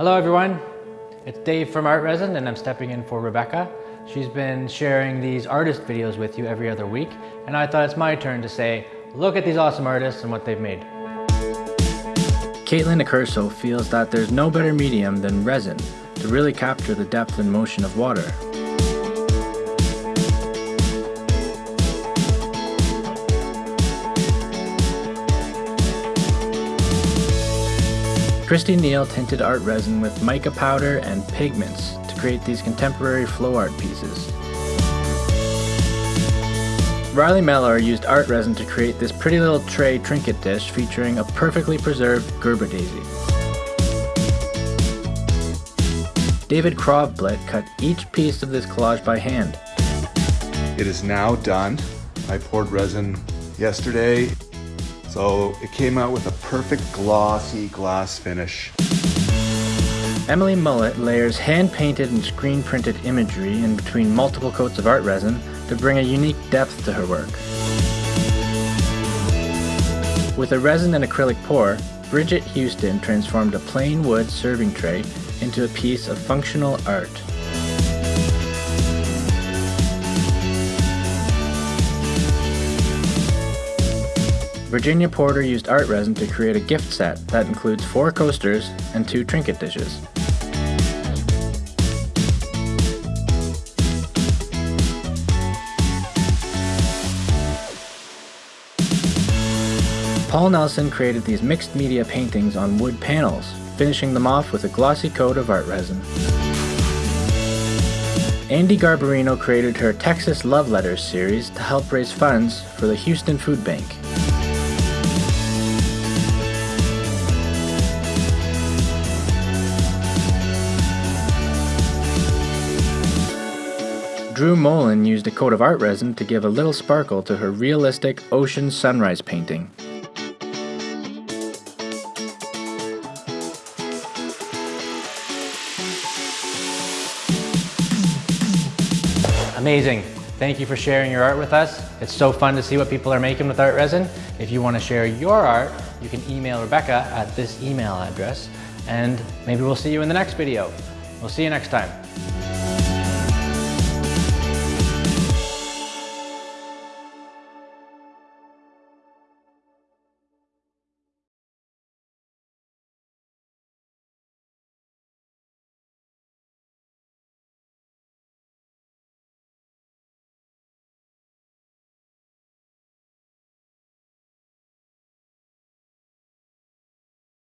Hello everyone, it's Dave from Art Resin and I'm stepping in for Rebecca. She's been sharing these artist videos with you every other week and I thought it's my turn to say, look at these awesome artists and what they've made. Caitlin Accurso feels that there's no better medium than resin to really capture the depth and motion of water. Christy Neal tinted art resin with mica powder and pigments to create these contemporary flow art pieces. Riley Mellor used art resin to create this pretty little tray trinket dish featuring a perfectly preserved Gerber daisy. David Krovblit cut each piece of this collage by hand. It is now done. I poured resin yesterday so it came out with a perfect glossy glass finish. Emily Mullet layers hand-painted and screen-printed imagery in between multiple coats of art resin to bring a unique depth to her work. With a resin and acrylic pour, Bridget Houston transformed a plain wood serving tray into a piece of functional art. Virginia Porter used art resin to create a gift set that includes four coasters and two trinket dishes. Paul Nelson created these mixed media paintings on wood panels, finishing them off with a glossy coat of art resin. Andy Garbarino created her Texas Love Letters series to help raise funds for the Houston Food Bank. Drew Molin used a coat of art resin to give a little sparkle to her realistic ocean sunrise painting. Amazing. Thank you for sharing your art with us. It's so fun to see what people are making with art resin. If you want to share your art, you can email Rebecca at this email address and maybe we'll see you in the next video. We'll see you next time.